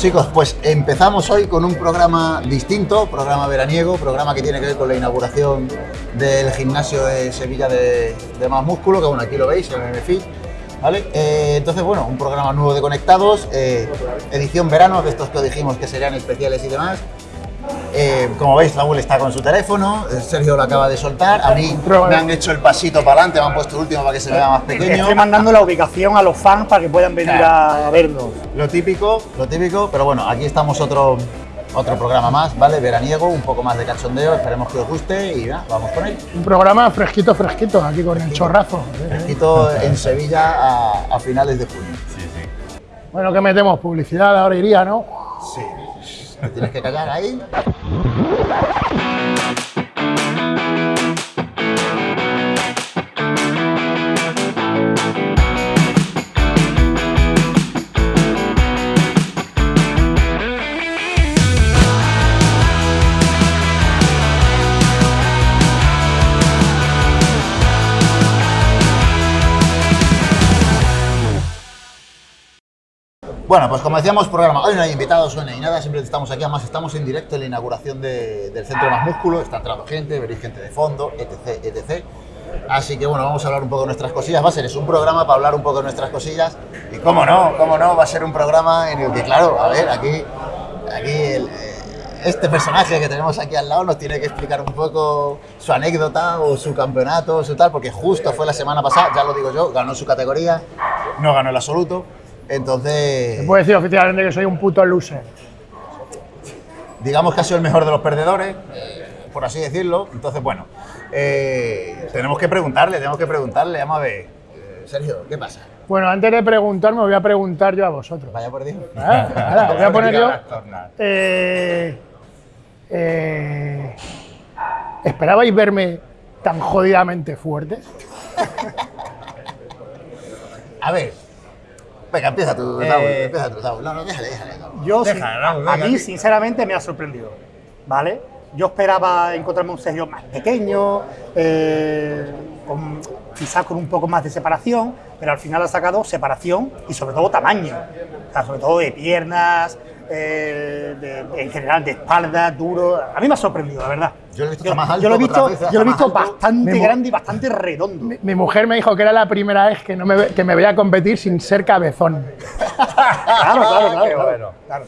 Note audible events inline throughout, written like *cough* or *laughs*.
Chicos, pues empezamos hoy con un programa distinto, programa veraniego, programa que tiene que ver con la inauguración del gimnasio de Sevilla de, de Más Músculo, que bueno, aquí lo veis, en el MFIT, ¿vale? Eh, entonces, bueno, un programa nuevo de Conectados, eh, edición verano, de estos que dijimos que serían especiales y demás. Eh, como veis, Raúl está con su teléfono, eh, Sergio lo acaba de soltar, a mí me han hecho el pasito para adelante, me han puesto el último para que se vea más pequeño. Estoy mandando la ubicación a los fans para que puedan venir Claro. a vernos. Lo típico, lo típico, pero bueno, aquí estamos otro, otro programa más, ¿vale? Veraniego, un poco más de cachondeo, esperemos que os guste y ya, vamos con él. Un programa fresquito, fresquito, aquí con el chorrazo. Fresquito en Sevilla a, a finales de junio. Bueno, que metemos publicidad, ahora iría, ¿no? Sí. Tienes que callar ahí. Bueno, pues como decíamos, programa. Hoy no hay invitados, hoy no hay nada, siempre estamos aquí. Además, estamos en directo en la inauguración de- del Centro Más Músculo. Está entrando gente, veréis gente de fondo, etc, etc. Así que bueno, vamos a hablar un poco de nuestras cosillas. Va a ser es un programa para hablar un poco de nuestras cosillas. Y cómo no, cómo no, va a ser un programa en el que, claro, a ver, aquí, aquí el, eh, este personaje que tenemos aquí al lado nos tiene que explicar un poco su anécdota o su campeonato, o su tal, porque justo fue la semana pasada, ya lo digo yo, ganó su categoría, no ganó el absoluto. Entonces, Se puede decir oficialmente que soy un puto loser. digamos que ha sido el mejor de los perdedores, por así decirlo. Entonces, bueno, eh, tenemos que preguntarle, tenemos que preguntarle, vamos a ver. Eh, Sergio, ¿qué pasa? Bueno, antes de preguntar, me voy a preguntar yo a vosotros. Vaya por Dios. Ah, ahora, voy a poner yo. Eh, eh, ¿Esperabais verme tan jodidamente fuerte? A ver. Venga, empieza tú, Eh, Raúl, empieza tú, Raúl. No, no, déjale, déjale. Raúl. Yo, Deja, sí- Raúl, a mí, sinceramente, me ha sorprendido. ¿Vale? Yo esperaba encontrarme un Sergio más pequeño, eh, con- quizás con un poco más de separación, pero al final ha sacado separación y sobre todo tamaño. O sea, sobre todo de piernas, eh, de- en general de espalda, duro. A mí me ha sorprendido, la verdad. Yo lo he visto Yo, más alto yo lo he visto, yo lo he bastante grande y bastante redondo. Mi, mi mujer me dijo que era la primera vez que, no me, que me veía competir sin ser cabezón. *laughs* Claro, claro, claro. Qué claro, bueno. claro.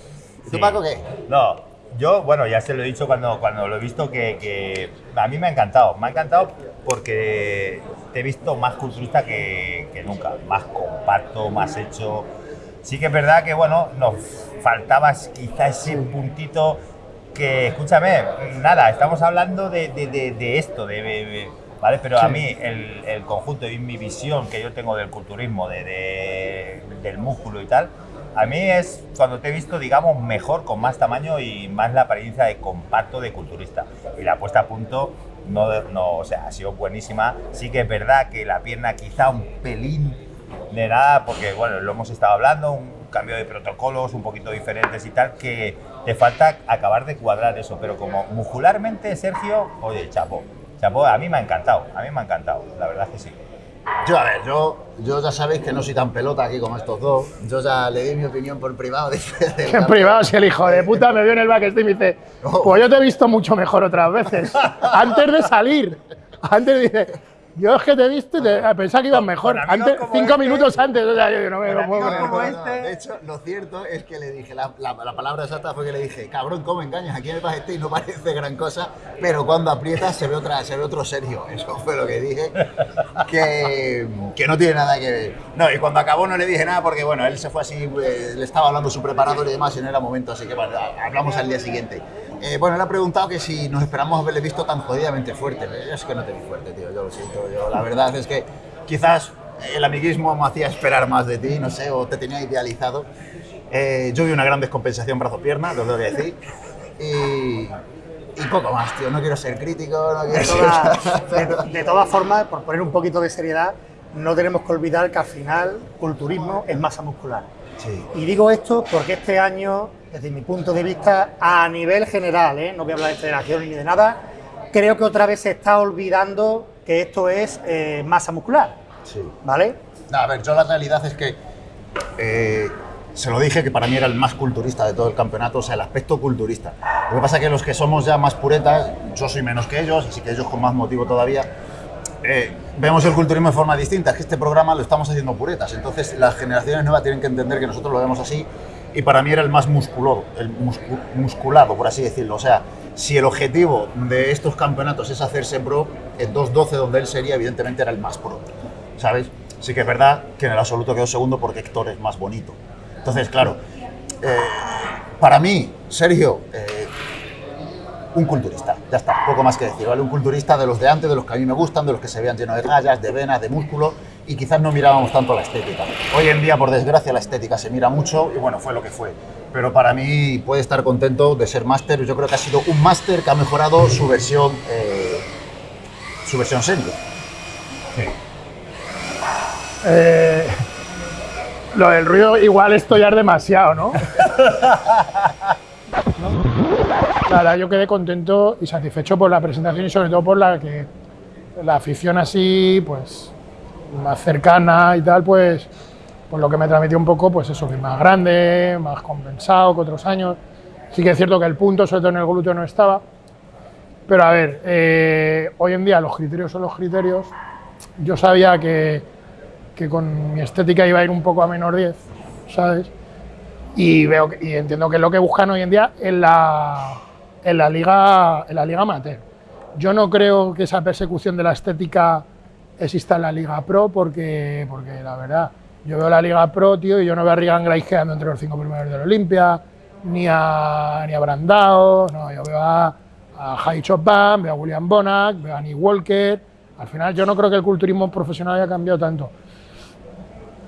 ¿Y tú, Paco, qué? No, yo, bueno, ya se lo he dicho cuando, cuando lo he visto que, que a mí me ha encantado. Me ha encantado porque te he visto más culturista que, que nunca, más compacto, más hecho. Sí que es verdad que, bueno, nos faltaba quizá ese puntito que, escúchame, nada, estamos hablando de, de- de- de esto, de, ¿vale? Pero a mí el, el conjunto y mi visión que yo tengo del culturismo, de, de- del músculo y tal, a mí es cuando te he visto, digamos, mejor, con más tamaño y más la apariencia de compacto de culturista. Y la puesta a punto, no, no, o sea, ha sido buenísima. Sí que es verdad que la pierna quizá un pelín de nada, porque bueno, lo hemos estado hablando, un cambio de protocolos un poquito diferentes y tal, que te falta acabar de cuadrar eso. Pero como muscularmente, Sergio, oye, chapo, chapo, a mí me ha encantado, a mí me ha encantado, la verdad que sí. Yo, a ver, yo, yo ya sabéis que no soy tan pelota aquí como estos dos. Yo ya le di mi opinión por privado. *laughs* En privado, si el hijo de puta me vio en el backstage y me dice, pues yo te he visto mucho mejor otras veces. *laughs* Antes de salir. Antes dice, yo es que te he visto y te, pensaba que ibas mejor. Antes, cinco este- minutos antes. O sea, yo no me lo puedo creer. como este- De hecho, lo cierto es que le dije, la, la- la palabra exacta fue que le dije, cabrón, ¿cómo engañas? Aquí en el backstage no *laughs* parece gran cosa, pero cuando aprietas se ve, otra, se ve otro Sergio. *laughs* Eso fue lo que dije, que, que no tiene nada que ver. No, y cuando acabó no le dije nada porque, bueno, él se fue así, eh, le estaba hablando su preparador y demás y no era momento, así que bueno, hablamos al día siguiente. Eh, bueno, él ha preguntado que si nos esperamos haberle visto tan jodidamente fuerte. Yo es que no te vi fuerte, tío, yo lo siento. Yo, la verdad es que quizás el amiguismo me hacía esperar más de ti, no sé, o te tenía idealizado. Eh, yo vi una gran descompensación brazo-pierna, lo tengo que decir. Y, y poco más, tío. No quiero ser crítico, no quiero *laughs* de- de todas formas, por poner un poquito de seriedad, no tenemos que olvidar que al final culturismo es masa muscular. Sí. Y digo esto porque este año, desde mi punto de vista, a nivel general, ¿eh? no voy a hablar de federación ni de nada, creo que otra vez se está olvidando que esto es eh, masa muscular, sí. ¿vale? No, a ver, yo la realidad es que eh, se lo dije que para mí era el más culturista de todo el campeonato, o sea, el aspecto culturista. Lo que pasa es que los que somos ya más puretas, yo soy menos que ellos, así que ellos con más motivo todavía, eh, vemos el culturismo de forma distinta. Es que este programa lo estamos haciendo puretas, entonces las generaciones nuevas tienen que entender que nosotros lo vemos así y para mí era el más musculoso, el muscu- musculado, por así decirlo. O sea, si el objetivo de estos campeonatos es hacerse pro, en 2.12 donde él sería, evidentemente era el más pro, ¿sabes? Sí que es verdad que en el absoluto quedó segundo porque Héctor es más bonito. Entonces, claro, eh, para mí, Sergio, eh, un culturista, ya está, poco más que decir, ¿vale? Un culturista de los de antes, de los que a mí me gustan, de los que se vean llenos de rayas, de venas, de músculo, y quizás no mirábamos tanto la estética. Hoy en día, por desgracia, la estética se mira mucho, y bueno, fue lo que fue. Pero para mí puede estar contento de ser máster, yo creo que ha sido un máster que ha mejorado su versión, eh, su versión senior. Eh, lo del ruido igual esto ya es demasiado, ¿no? *laughs* La verdad, yo quedé contento y satisfecho por la presentación y sobre todo por la que la afición así, pues, más cercana y tal, pues, por lo que me transmitió un poco, pues eso, que más grande, más compensado que otros años. Sí que es cierto que el punto, sobre todo en el glúteo, no estaba. Pero a ver, eh, hoy en día los criterios son los criterios. Yo sabía que, que con mi estética iba a ir un poco a menor 10, ¿sabes? Y veo y entiendo que es lo que buscan hoy en día en la, en la liga en la liga amateur. Yo no creo que esa persecución de la estética exista en la liga pro porque porque la verdad yo veo la liga pro, tío, y yo no veo a Regan Grice quedando entre los cinco primeros de la Olimpia, ni a ni a Brandao, no, yo veo a, a Jai Chopin, veo a William Bonac, veo a Nick Walker. Al final yo no creo que el culturismo profesional haya cambiado tanto.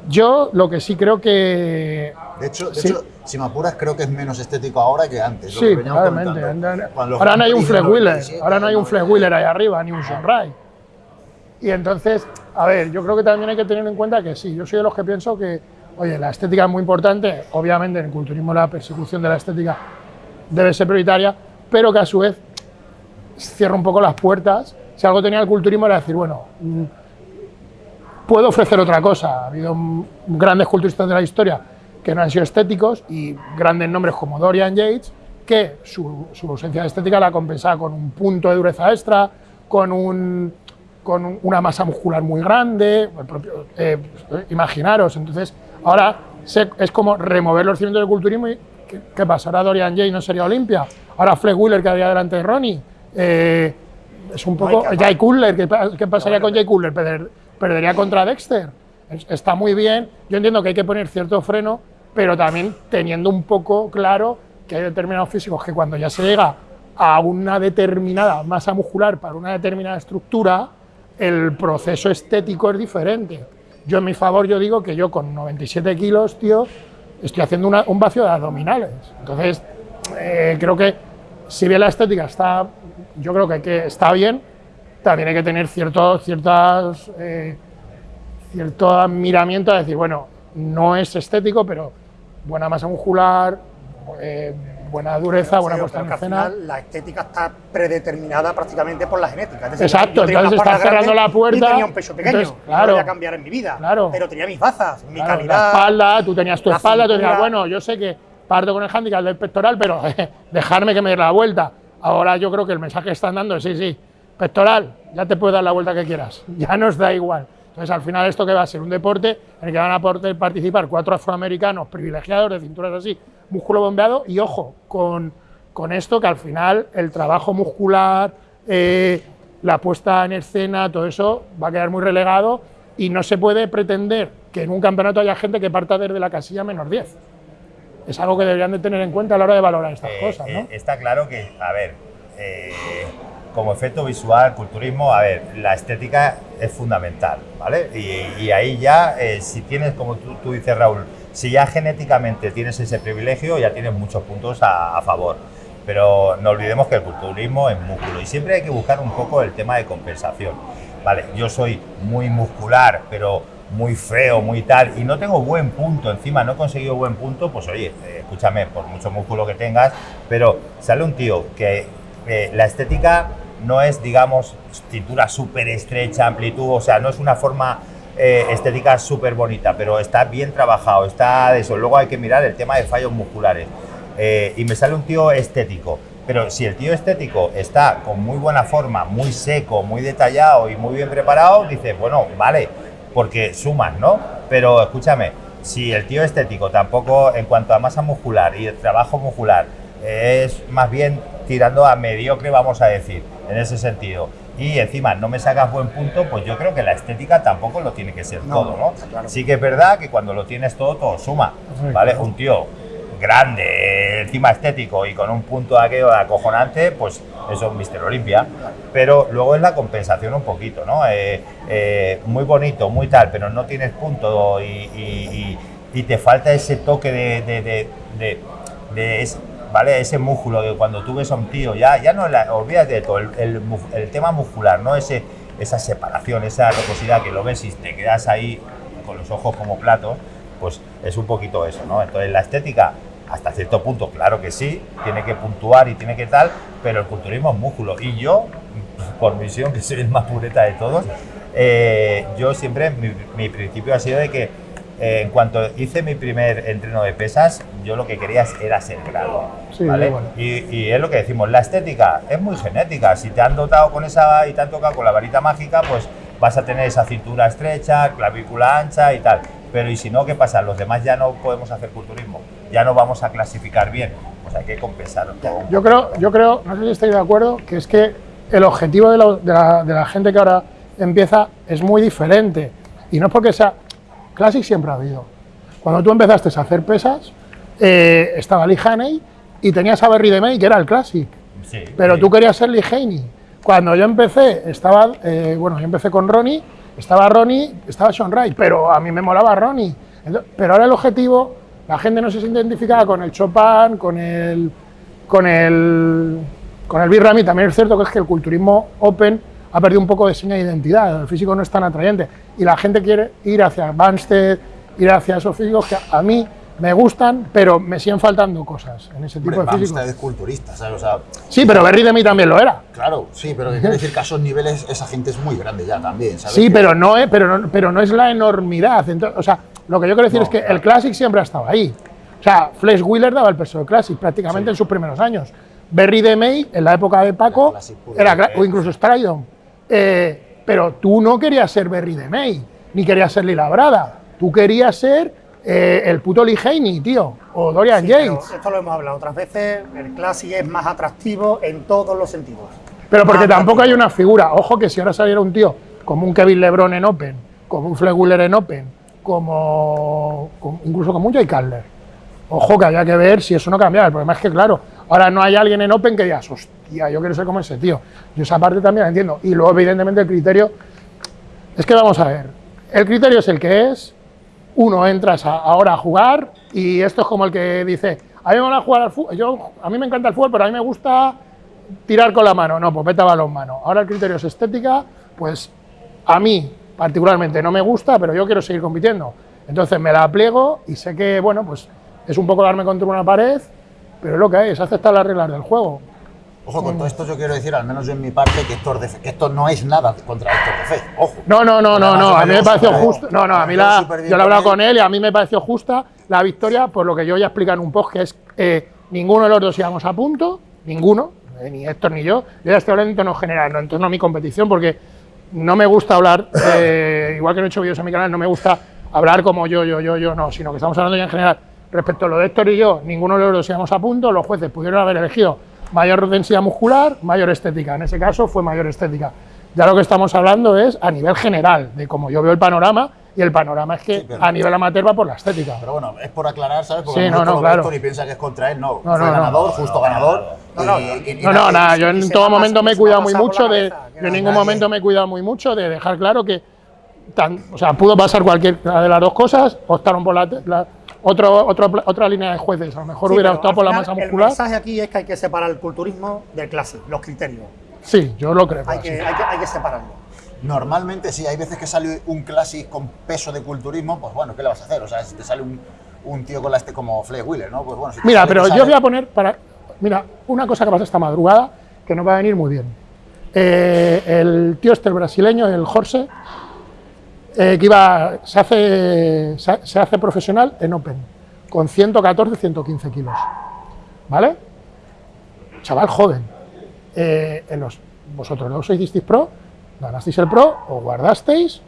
Yo lo que sí creo que De hecho, de Sí. hecho, si me apuras, creo que es menos estético ahora que antes. lo Sí, que los Ahora no hay un del wheeler, 97, ahora no hay un flag wheeler ahí arriba, ni un sunrise. Y entonces, a ver, yo creo que también hay que tener en cuenta que sí, yo soy de los que pienso que, oye, la estética es muy importante, obviamente en el culturismo la persecución de la estética debe ser prioritaria, pero que a su vez cierra un poco las puertas. Si algo tenía el culturismo era decir, bueno, mm, puedo ofrecer otra cosa. Ha habido grandes culturistas de la historia que no han sido estéticos y grandes nombres como Dorian Yates, que su, su ausencia de estética la compensaba con un punto de dureza extra, con, un, con un- una masa muscular muy grande. el propio- eh, imaginaros, entonces ahora se- es como remover los cimientos del culturismo y ¿qué, qué pasa? Ahora Dorian Yates no sería Olimpia, ahora Flex Wheeler quedaría delante de Ronnie. Eh, es un poco. Jay Cutler, ¿qué, qué pasaría con Jay Cutler? Perder- perdería contra Dexter. Es- Está muy bien. Yo entiendo que hay que poner cierto freno, pero también teniendo un poco claro que hay determinados físicos que cuando ya se llega a una determinada masa muscular para una determinada estructura, el proceso estético es diferente. Yo, en mi favor, yo digo que yo con 97 kilos, tío, estoy haciendo una- un vacío de abdominales. Entonces, eh, creo que si bien la estética está, yo creo que, que está bien, también hay que tener cierto, ciertas, eh, cierto miramiento a decir, bueno, no es estético, pero buena masa muscular, eh, buena dureza, buena puesta en escena. la estética está predeterminada prácticamente por la genética. Es decir, Exacto, entonces está cerrando la puerta, Y tenía un peso pequeño. entonces, no claro. lo voy a cambiar en mi vida. Claro. Pero tenía mis bazas, mi Claro, calidad. La espalda, tú tenías tu espalda, tú decías, cintura. bueno, yo sé que parto con el handicap del pectoral, pero *laughs* dejarme que me dé la vuelta. Ahora yo creo que el mensaje que están dando es, sí, sí, pectoral, ya te puedes dar la vuelta que quieras, *laughs* ya nos da igual. Entonces, al final, esto que va a ser un deporte en el que van a poder participar cuatro afroamericanos privilegiados de cinturas así, músculo bombeado, y ojo, con, con esto que al final el trabajo muscular, eh, la puesta en escena, todo eso va a quedar muy relegado y no se puede pretender que en un campeonato haya gente que parta desde la casilla menos 10. Es algo que deberían de tener en cuenta a la hora de valorar estas Eh, cosas, ¿no? eh, está claro que, a ver, como efecto visual, culturismo, a ver, la estética es fundamental, ¿vale? Y, ahí ya, eh, si tienes, como tú, tú dices, Raúl, si ya genéticamente tienes ese privilegio, ya tienes muchos puntos a, a favor. Pero no olvidemos que el culturismo es músculo y siempre hay que buscar un poco el tema de compensación. Vale, yo soy muy muscular, pero muy feo, muy tal, y no tengo buen punto, encima no he conseguido buen punto, pues oye, eh, escúchame, por mucho músculo que tengas, pero sale un tío que eh, la estética no es, digamos, cintura súper estrecha, amplitud, o sea, no es una forma eh, estética súper bonita, pero está bien trabajado, está de eso. Luego hay que mirar el tema de fallos musculares. Eh, y me sale un tío estético. Pero si el tío estético está con muy buena forma, muy seco, muy detallado y muy bien preparado, dices, bueno, vale, porque suman, ¿no? Pero escúchame, si el tío estético tampoco, en cuanto a masa muscular y el trabajo muscular, es más bien tirando a mediocre, vamos a decir, en ese sentido. Y encima no me sacas buen punto, pues yo creo que la estética tampoco lo tiene que ser todo, ¿no? claro. Sí que es verdad que cuando lo tienes todo, todo suma, ¿vale? Un tío grande, encima estético y con un punto aquello acojonante, pues eso es Mister Olimpia. Pero luego es la compensación un poquito, ¿no? Eh, eh, muy bonito, muy tal, pero no tienes punto y, y- y- y te falta ese toque de, de, de- de- de ¿vale? ese músculo de cuando tú ves a un tío, ya, ya no la, olvídate de todo, el, tema muscular, ¿no? Ese, esa separación, esa locosidad que lo ves y te quedas ahí con los ojos como platos, pues es un poquito eso, ¿no? Entonces la estética, hasta cierto punto, claro que sí, tiene que puntuar y tiene que tal, pero el culturismo es músculo. Y yo, por visión, que soy el más pureta de todos, eh, yo siempre, mi, mi principio ha sido de que eh, en cuanto hice mi primer entreno de pesas, yo lo que quería era ser grado. Sí, ¿vale? igual. Y, y es lo que decimos, la estética es muy genética. Si te han dotado con esa y te han tocado con la varita mágica, pues vas a tener esa cintura estrecha, clavícula ancha y tal. Pero y si no, ¿qué pasa? Los demás ya no podemos hacer culturismo, ya no vamos a clasificar bien. Pues hay que compensar todo. Yo creo, yo creo, no sé si estáis de acuerdo, que es que el objetivo de, la- de la, de la gente que ahora empieza es muy diferente. Y no es porque sea. Classic siempre ha habido. Cuando tú empezaste a hacer pesas, eh, estaba Lee Haney y tenías a Berry de May, que era el Classic. Sí, Pero sí. tú querías ser Lee Haney. Cuando yo empecé, estaba, eh, bueno, yo empecé con Ronnie, estaba Ronnie, estaba Sean Wright, pero a mí me molaba Ronnie. Ento- pero ahora el objetivo, la gente no se siente identificada con el Chopin, con el, con el, con el Birrami. También es cierto que es que el culturismo open ha perdido un poco de seña de identidad. El físico no es tan atrayente y la gente quiere ir hacia Banstead, ir hacia esos físicos que a mí me gustan, pero me siguen faltando cosas en ese tipo Hombre, de físicos. es culturista, ¿sabes? O sea, Sí, pero Berry de mí también lo era. claro, sí, pero que quiere decir que a esos niveles esa gente es muy grande ya también, ¿sabes? Sí, Que- pero no, es, pero, no, pero no es la enormidad. Entonces, o sea, lo que yo quiero decir No, es que claro. el Classic siempre ha estado ahí. O sea, Flesh Wheeler daba el peso del Classic prácticamente en sus primeros años. Berry de May, en la época de Paco, Era o incluso Stridon. Eh, pero tú no querías ser Berry de May, ni querías ser Lila Brada. Tú querías ser eh, el puto Lee Haney, tío, o Dorian Sí, Yates. esto lo hemos hablado otras veces, el Classic es más atractivo en todos los sentidos. Pero porque Más tampoco hay una figura. Ojo que si ahora saliera un tío como un Kevin LeBron en Open, como un Fleck Wheeler en Open, como, como- incluso como un Jay Cutler. Ojo que había que ver si eso no cambiaba. El problema es que, claro, ahora no hay alguien en Open que digas, hostia, yo quiero ser como ese tío. Yo esa parte también la entiendo. Y luego, evidentemente, el criterio. Es que vamos a ver. El criterio es el que es. Uno entras ahora a jugar y esto es como el que dice, a mí me van a jugar al fútbol. Yo, a mí me encanta el fútbol, pero a mí me gusta tirar con la mano. No, pues vete a balón mano. Ahora el criterio es estética, pues a mí particularmente no me gusta, pero yo quiero seguir compitiendo. Entonces me la pliego y sé que, bueno, pues es un poco darme contra una pared, pero es lo que es aceptar las reglas del juego. Ojo, con todo esto yo quiero decir, al menos yo en mi parte, que, Fe- que esto no es nada contra Héctor de Fe. Ojo. No, no, no, no, no, a mí me pareció justo. No, no, a mí la, yo lo he hablado con con él y a mí me pareció justa la victoria por lo que yo ya expliqué en un post, que es eh, ninguno de los dos íbamos a punto, ninguno, eh, ni Héctor ni yo. Yo ya estoy hablando en tono general, no en torno a mi competición, porque no me gusta hablar, eh, igual que no he hecho vídeos en mi canal, no me gusta hablar como yo, yo, yo, yo, no, sino que estamos hablando ya en general. Respecto a lo de Héctor y yo, ninguno de los dos íbamos a punto, los jueces pudieron haber elegido mayor densidad muscular, mayor estética. En ese caso fue mayor estética. Ya lo que estamos hablando es a nivel general, de cómo yo veo el panorama, y el panorama es que Sí, pero- a nivel amateur va por la estética. Pero bueno, es por aclarar, ¿sabes? Porque Sí, no, no, claro. Héctor y piensa que es contra él. No, No, fue no, no. ganador, justo ganador. No, no, y- y- No, no, nada, yo en todo momento me he cuidado muy mucho de, yo en no, ningún momento me he cuidado muy mucho de dejar claro que, tan, o sea, pudo pasar cualquiera de las dos cosas, optaron por la, la- otro, otro- otra línea de jueces, a lo mejor Sí, hubiera optado por la masa El muscular. mensaje aquí es que hay que separar el culturismo del Classic, los criterios. Sí, yo lo creo. Hay que, hay que, hay que separarlo. Normalmente sí, hay veces que sale un Classic con peso de culturismo, pues bueno, ¿qué le vas a hacer? O sea, si te sale un, un tío con la este como Fleck Wheeler, ¿no? Pues bueno, si Mira, sale- pero te yo sale- voy a poner para. Mira, una cosa que pasa esta madrugada que nos va a venir muy bien. Eh, el tío este, el brasileño, el Jorge, eh, que iba, se hace, se, hace profesional en Open, con 114, 115 kilos. ¿Vale? Chaval joven. Eh, en los, vosotros no sois disteis pro, ganasteis el pro, o guardasteis,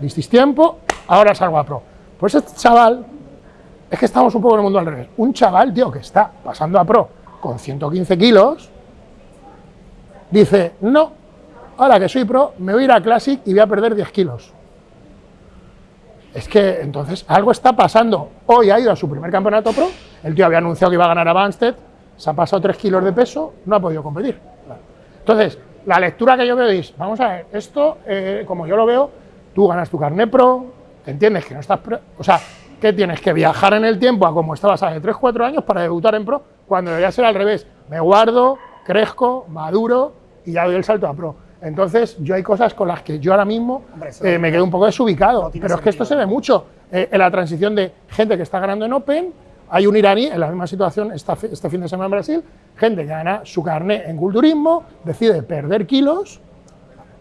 disteis tiempo, ahora salgo a pro. Pues este chaval, es que estamos un poco en el mundo al revés. Un chaval, tío, que está pasando a pro con 115 kilos, dice, no, ahora que soy pro, me voy a ir a Classic y voy a perder 10 kilos. Es que entonces algo está pasando. Hoy ha ido a su primer campeonato pro, el tío había anunciado que iba a ganar a Banstead, se ha pasado 3 kilos de peso, no ha podido competir. Entonces, la lectura que yo veo es, vamos a ver, esto, eh, como yo lo veo, tú ganas tu carnet pro, entiendes que no estás, pro, o sea, que tienes que viajar en el tiempo a como estabas hace 3, 4 años para debutar en pro, cuando debería ser al revés, me guardo, crezco, maduro y ya doy el salto a pro. Entonces, yo hay cosas con las que yo ahora mismo Hombre, eh, me quedo un poco desubicado, no pero es que esto se ve mucho eh, en la transición de gente que está ganando en Open, hay un iraní en la misma situación esta este fin de semana en Brasil, gente que gana su carnet en culturismo, decide perder kilos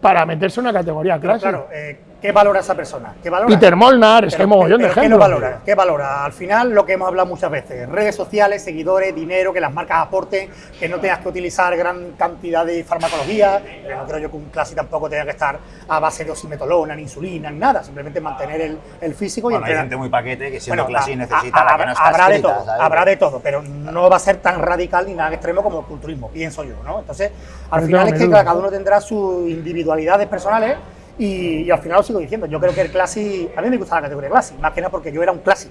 para meterse en una categoría clásica. claro, eh, ¿qué valora esa persona? ¿Qué valora? Peter Molnar, es que hay mogollón de pero ¿Qué ejemplos. no valora? ¿Qué valora? Al final, lo que hemos hablado muchas veces, redes sociales, seguidores, dinero, que las marcas aporten, que no tengas que utilizar gran cantidad de farmacología, no creo yo que un clase tampoco tenga que estar a base de osimetolona, ni insulina, ni nada, simplemente mantener el, el físico y Bueno, hay entrenar. gente muy paquete que siendo Bueno, clase a- necesita a- la que no está habrá de todo, ¿sabes? habrá de todo, pero no va a ser tan radical ni nada extremo como el culturismo, pienso yo, ¿no? Entonces, al final es que duda. cada uno tendrá sus individualidades personales y, al final lo sigo diciendo, yo creo que el Classic, a mí me gusta la categoría Classic, más que nada porque yo era un Classic.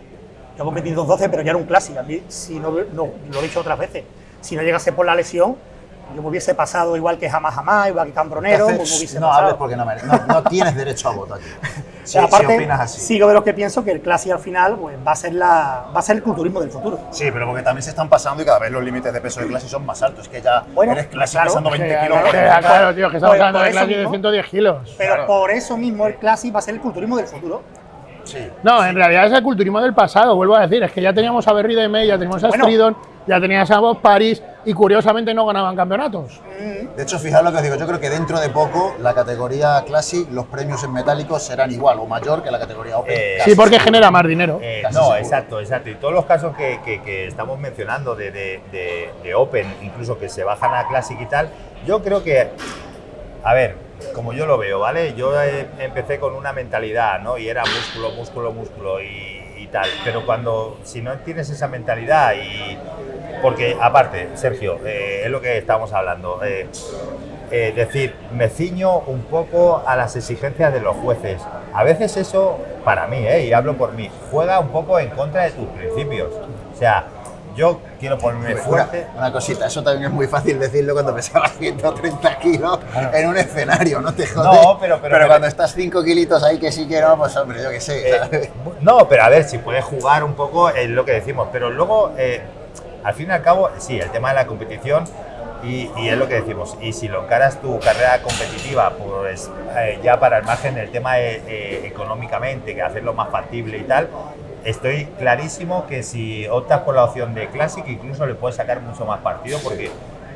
Yo competí en 212, pero yo era un Classic. A mí, si no, no, lo he dicho otras veces, si no llegase por la lesión, yo me hubiese pasado igual que jamás jamás, igual que Cambronero, ¿Qué me hubiese no pasado. hables porque no, mere- no, no tienes derecho a voto aquí. *laughs* Si, si Aparte, opinas así. sigo de los que pienso que el Classic al final pues, va, a ser la, va a ser el culturismo del futuro. Sí, pero porque también se están pasando y cada vez los límites de peso de clase son más altos. Es que ya Bueno, eres clase claro. pesando 20 Sí, kilos claro, por sí, encima. claro, tío, que estamos Por- hablando de clase de mismo. 110 kilos. Pero Claro. por eso mismo el Classic va a ser el culturismo del futuro. Sí. No, en realidad es el culturismo del pasado, vuelvo a decir, es que ya teníamos a Berry de May, ya teníamos a Bueno. Stridon, ya tenías a Bob Paris y curiosamente no ganaban campeonatos. De hecho, fijaos lo que os digo. Yo creo que dentro de poco la categoría Classic, los premios en metálicos serán igual o mayor que la categoría Open. Eh, Sí, porque seguro. genera más dinero. Eh, no, seguro. exacto, exacto. Y todos los casos que, que- que estamos mencionando de, de- de- de Open, incluso que se bajan a Classic y tal, yo creo que, a ver, como yo lo veo, ¿vale? Yo eh, empecé con una mentalidad, ¿no? Y era músculo, músculo, músculo y, y tal. Pero cuando, si no tienes esa mentalidad y... Porque, aparte, Sergio, eh, es lo que estábamos hablando. eh, eh, decir, me ciño un poco a las exigencias de los jueces. A veces eso, para mí, eh, y hablo por mí, juega un poco en contra de tus principios. O sea, yo quiero ponerme fuerte. una cosita, eso también es muy fácil decirlo cuando pesabas *laughs* 130 kilos en un escenario, no te jodes. No, pero- pero- cuando estás 5 kilitos ahí que sí que no, pues hombre, yo qué sé. Eh, no, pero a ver, si puedes jugar un poco es lo que decimos. Pero luego, eh, al fin y al cabo, sí, el tema de la competición y, es lo que decimos. Y si lo encaras tu carrera competitiva, pues eh, ya para el margen del tema eh, eh, económicamente, que hacerlo más factible y tal, estoy clarísimo que si optas por la opción de Classic, incluso le puedes sacar mucho más partido porque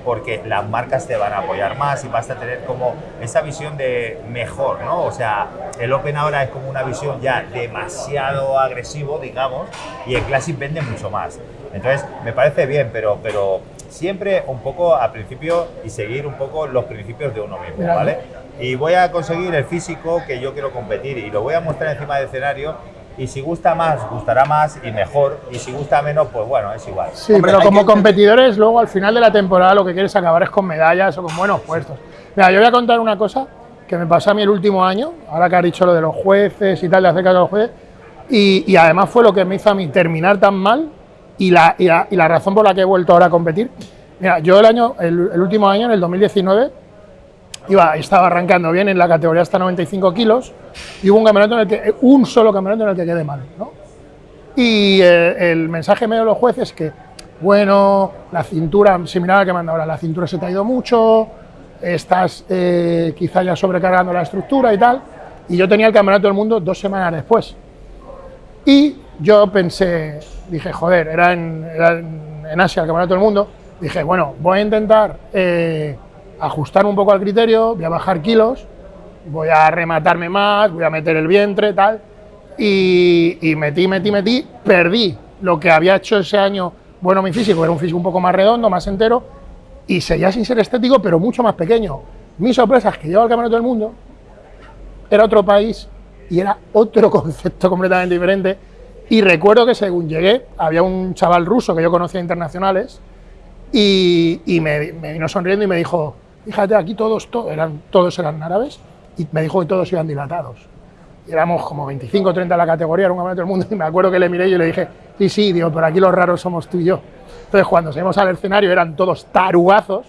porque las marcas te van a apoyar más y vas a tener como esa visión de mejor, ¿no? O sea, el Open ahora es como una visión ya demasiado agresivo, digamos, y el Classic vende mucho más. Entonces, me parece bien, pero, pero siempre un poco al principio y seguir un poco los principios de uno mismo, ¿vale? Y voy a conseguir el físico que yo quiero competir y lo voy a mostrar encima del escenario y si gusta más, gustará más y mejor, y si gusta menos, pues bueno, es igual. Sí, Hombre, pero como que- competidores, luego al final de la temporada lo que quieres acabar es con medallas o con buenos puestos. Mira, yo voy a contar una cosa que me pasó a mí el último año, ahora que has dicho lo de los jueces y tal, de hacer caso a los jueces, y, y además fue lo que me hizo a mí terminar tan mal y la, y la, y la razón por la que he vuelto ahora a competir. Mira, yo el año, el, el último año, en el 2019, iba, estaba arrancando bien en la categoría hasta 95 kilos y hubo un campeonato en el que, un solo campeonato en el que quedé mal, ¿no? Y eh, el mensaje medio de los jueces es que, bueno, la cintura, similar al que manda ahora, la cintura se te ha ido mucho, estás eh, quizá ya sobrecargando la estructura y tal. Y yo tenía el campeonato del mundo dos semanas después. Y yo pensé, dije, joder, era en, era en Asia el campeonato del mundo. Dije, bueno, voy a intentar eh, ajustar un poco al criterio, voy a bajar kilos voy a rematarme más, voy a meter el vientre, tal. Y, metí, metí, metí, perdí lo que había hecho ese año bueno mi físico, era un físico un poco más redondo, más entero, y seguía sin ser estético, pero mucho más pequeño. Mi sorpresa es que llevo al campeonato del mundo, era otro país y era otro *laughs* concepto completamente diferente. Y recuerdo que según llegué, había un chaval ruso que yo conocía internacionales y, y me, me vino sonriendo y me dijo, fíjate, aquí todos, to- eran, todos eran árabes y me dijo que todos iban dilatados. Y éramos como 25 o 30 en la categoría, era un campeonato del mundo, y me acuerdo que le miré y le dije, sí, sí, digo, pero aquí los raros somos tú y yo. Entonces, cuando salimos al escenario eran todos tarugazos,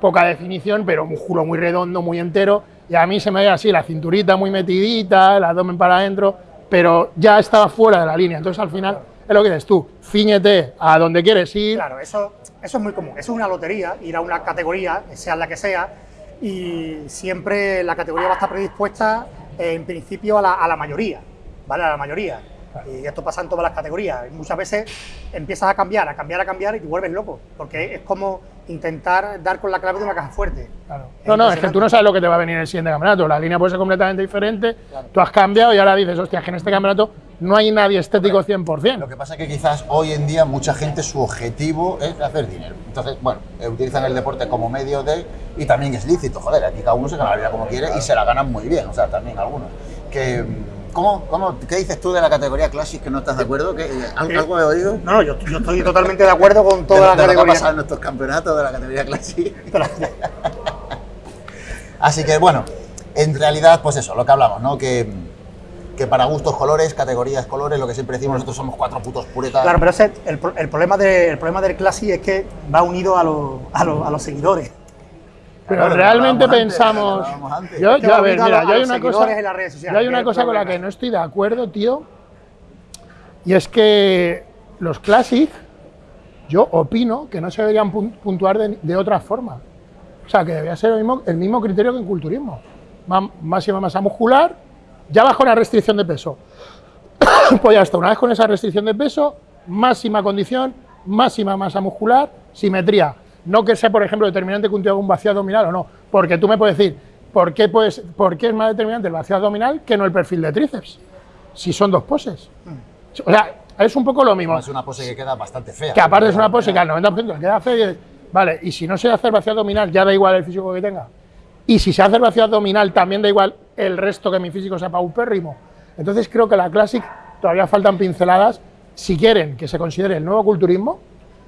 poca definición, pero músculo muy redondo, muy entero, y a mí se me veía así, la cinturita muy metidita, el abdomen para adentro, pero ya estaba fuera de la línea. Entonces, al final, es lo que dices tú, ciñete a donde quieres ir, Claro, eso, eso es muy común. Eso es una lotería, ir a una categoría, sea la que sea, y siempre la categoría va a estar predispuesta eh, en principio a la, a la mayoría, ¿vale? A la mayoría. Y esto pasa en todas las categorías. Muchas veces empiezas a cambiar, a cambiar, a cambiar y te vuelves loco, porque es como intentar dar con la clave de una caja fuerte. Claro. No, no, es que tú no sabes lo que te va a venir en el siguiente campeonato. La línea puede ser completamente diferente. Tú has cambiado y ahora dices, hostia, que en este campeonato no hay nadie estético 100%. Lo que pasa es que quizás hoy en día mucha gente su objetivo es hacer dinero. Entonces, bueno, eh, utilizan el deporte como medio de... Y también es lícito, joder, aquí cada uno se gana la vida como quiere y se la ganan muy bien, o sea, también algunos. Que, mm, ¿cómo, cómo, ¿Qué dices tú de la categoría Classic que no estás de acuerdo? ¿Qué, eh, ¿al- ¿Algo he oído? No, no, yo, yo estoy totalmente de acuerdo con de, toda de la lo que ha categoría. pasado en nuestros campeonatos de la categoría Classic. *laughs* Así que bueno, en realidad, pues eso, lo que hablamos, ¿no? Que, que para gustos colores, categorías colores, lo que siempre decimos, nosotros somos cuatro putos puretas. Claro, pero ese, el, el problema de, el problema del Classic es que va unido a, los- a, los- a los seguidores. Pero Claro, realmente antes, pensamos. Yo, a ver, mira, yo hay una cosa. en las redes sociales, Yo hay que una es el cosa con la que no estoy de acuerdo, tío. Y es que los Classic, yo opino que no se deberían pun- puntuar de, de otra forma. O sea, que debería ser el mismo, el mismo criterio que en culturismo. Ma- máxima masa muscular, ya bajo la restricción de peso. *coughs* pues ya está, una vez con esa restricción de peso, máxima condición, máxima masa muscular, simetría. No que sea, por ejemplo, determinante que un tío haga un vacío abdominal o no, porque tú me puedes decir, ¿por qué, puedes, ¿por qué es más determinante el vacío abdominal que no el perfil de tríceps? Si son dos poses. O sea, es un poco lo mismo. Es una pose que queda bastante fea. Que aparte es una pose que al 90% le queda fea y vale, y si no se hace el vacío abdominal, ya da igual el físico que tenga. Y si se hace el vacío abdominal, también da igual el resto que mi físico sea paupérrimo. Entonces creo que la Classic todavía faltan pinceladas. Si quieren que se considere el nuevo culturismo,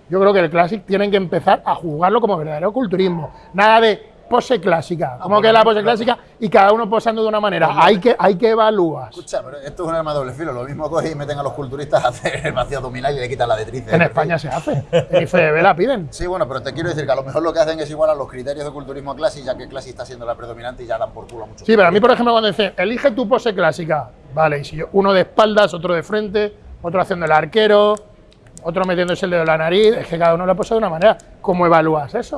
yo creo que el Classic tienen que empezar a jugarlo como verdadero culturismo. Nada de pose clásica, como que es la pose clásica y cada uno posando de una manera. Hay que, hay que evaluar. Escucha, pero esto es un arma de doble filo. Lo mismo cogen y meten a los culturistas a hacer el vacío abdominal y le quitan la de tríceps. En España se hace. En IFBB la piden. Sí, bueno, pero te quiero decir que a lo mejor lo que hacen es igual a los criterios de culturismo Classic, ya que Classic está siendo la predominante y ya dan por culo a mucho. Sí, pero a mí, por ejemplo, cuando dicen, elige tu pose clásica, vale, y si yo, uno de espaldas, otro de frente, otro haciendo el arquero, otro metiéndose el dedo en la nariz, es que cada uno lo pose de una manera. ¿Cómo evalúas eso?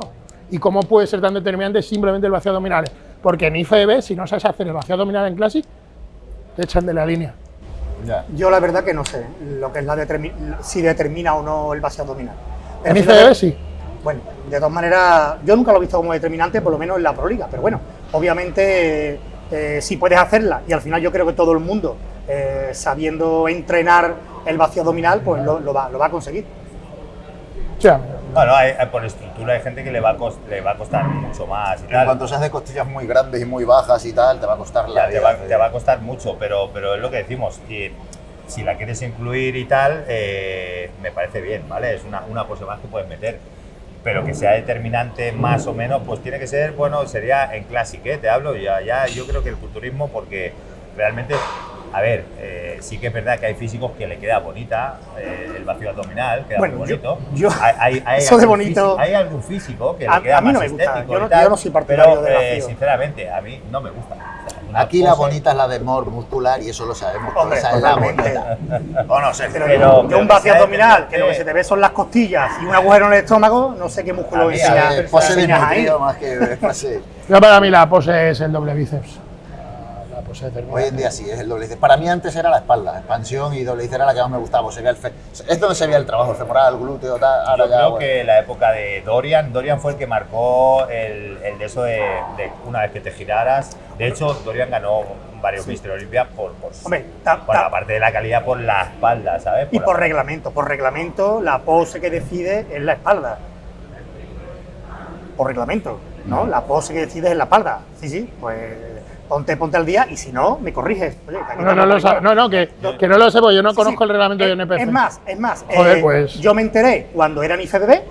¿Y cómo puede ser tan determinante simplemente el vacío abdominal? Porque en IFBB, si no sabes hacer el vacío abdominal en Classic, te echan de la línea. Ya. Yo la verdad que no sé lo que es la determi- si determina o no el vacío abdominal. En final- sí. Bueno, de todas maneras, yo nunca lo he visto como determinante, por lo menos en la Proliga, pero bueno, obviamente eh, eh, si puedes hacerla y al final yo creo que todo el mundo, eh, sabiendo entrenar el vacío abdominal, pues lo, lo va, lo va a conseguir. Bueno, hay- hay- por estructura hay gente que le va, a cos- le va a costar mucho más y En tal. cuanto se hace costillas muy grandes y muy bajas y tal, te va a costar la Ya, te, vida va, te va a costar mucho, pero, pero es lo que decimos. que si la quieres incluir y tal, eh, me parece bien, ¿vale? Es una, una pose más que puedes meter. Pero que sea determinante más o menos, pues tiene que ser, bueno, sería en Classic, ¿eh? Te hablo, ya, ya yo creo que el culturismo, porque realmente, a ver, eh, sí que es verdad que hay físicos que le queda bonita eh, el vacío abdominal, queda Bueno, muy yo- bonito. yo- Hay- hay- *laughs* hay eso de bonito- físico- hay algún físico que A- le queda a mí no más me gusta, yo no- tal, yo no soy partidario pero, eh, vacío. sinceramente, a mí no me gusta. O sea, una Aquí la bonita es la de Mor muscular y eso lo sabemos. Hombre, esa es la bonita. *laughs* ¿O no, Sergio? Pero, Pero- yo un vacío abdominal, que lo que se te ve son las costillas y un agujero en el estómago, no sé qué músculo Eh, pose de más que *laughs* pose. yo para mí la pose es el doble bíceps. Se determina. Hoy en día sí, es el doble. Para mí antes era la espalda, expansión y doble era la que más me gustaba. pues se veía el fe- es donde se veía el trabajo, el femoral, el glúteo, tal. Ahora Yo ya, creo bueno. que la época de Dorian, Dorian fue el que marcó el, el de eso de, de una vez que te giraras. De hecho, Dorian ganó varios Mister Olympia por, por, Hombre, ta- por la parte de la calidad, por la espalda, ¿sabes? Y la- por reglamento, por reglamento, la pose que decide es la espalda. Por reglamento, ¿no? La pose que decide es la espalda. Sí, sí, pues ponte, ponte al día y si no, me corriges. Oye, No, no, lo por sa- igual. no, no, que, que no lo sé, porque yo no Sí, conozco sí. el reglamento Eh, de NPC. Es más, es más. Joder, eh, pues. Yo me enteré cuando era en IFBB,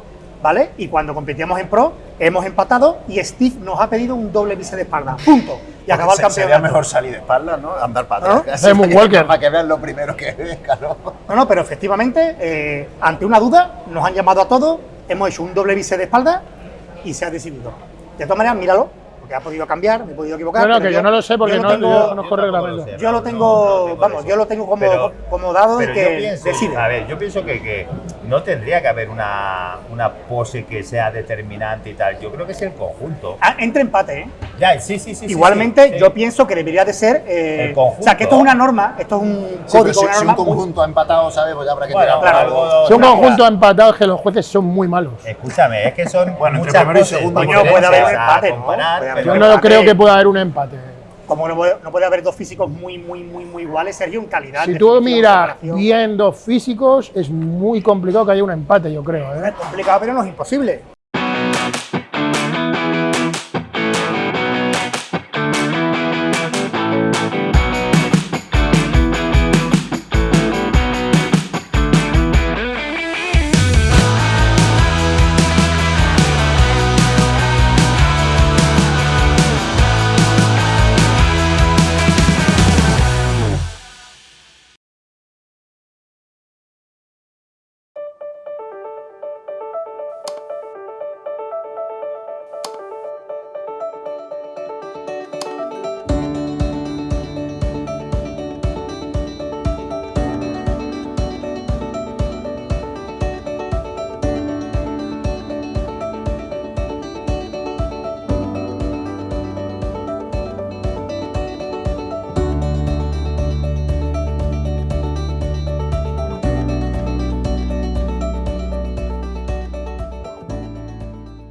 ¿vale? Y cuando competíamos en Pro, hemos empatado y Steve nos ha pedido un doble bíceps de espalda. Punto. Y acabó el Se- Sería campeonato. mejor salir de espalda, ¿no? Andar para ¿No? atrás. Hacer moonwalker. *laughs* Para que vean lo primero que *laughs* ves, claro. No, no, pero efectivamente, eh, ante una duda, nos han llamado a todos, hemos hecho un doble bíceps de espalda y se ha decidido. De todas maneras, míralo, porque ha podido cambiar, me he podido equivocar. No, no, que yo no lo sé porque yo no- tengo- yo no reglamento. Yo lo tengo, no, no tengo vamos, yo lo tengo como, Pero- como dado y Pero que yo pienso, decide. a ver, yo pienso que, que no tendría que haber una, una pose que sea determinante y tal. Yo creo que es el conjunto. Ah, entre empate, ¿eh? Ya, sí, sí, sí. sí, Igualmente, sí, sí. yo pienso que debería de ser. eh, El conjunto. O sea, que esto es una norma, esto es un Sí, pero código, si, una si un norma. muy- conjunto ha empatado, ¿sabes? Pues ya habrá que Bueno, tirar claro, algo. Si un conjunto empatado es que los jueces son muy malos. Escúchame, es que son Bueno, entre primero y segundo, Coño, puede haber un a empate, ¿no? Yo no empate- creo que pueda haber un empate. Como no puede, no puede haber dos físicos muy, muy, muy, muy iguales, Sergio, en calidad. Si tú miras bien dos físicos, es muy complicado que haya un empate, yo creo. ¿eh? Es complicado, pero no es imposible.